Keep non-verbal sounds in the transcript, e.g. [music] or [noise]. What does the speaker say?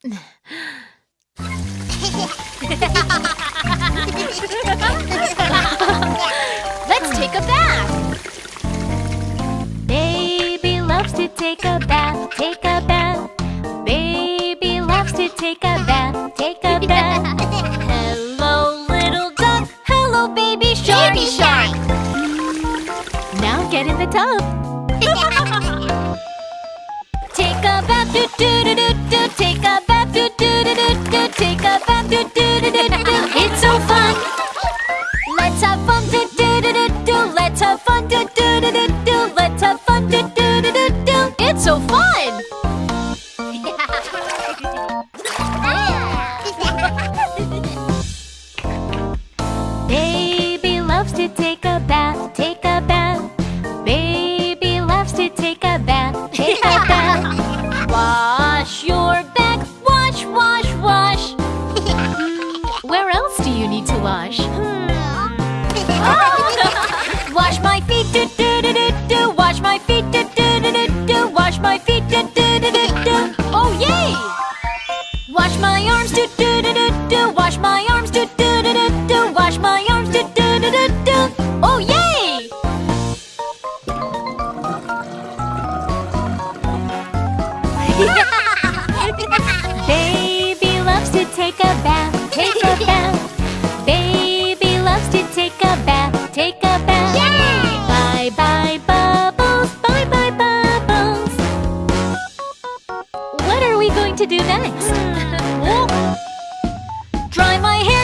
Let's take a bath. Baby loves to take a bath, take a bath. Baby loves to take a bath, take a bath. Hello, little duck. Hello, baby shark. Baby shark. Now get in the tub. [laughs] Take a bath, do do do do do. Where else do you need to wash? Wash my feet, do do do do do. Wash my feet, do do do do do. Wash my feet, do do do do do. Oh yay! Wash my arms, do do do do do. Wash my arms, do do do do do. Wash my arms, do do do do do. Oh yay! Baby loves to take a bath, to do next. [laughs] Oh. Dry my hair.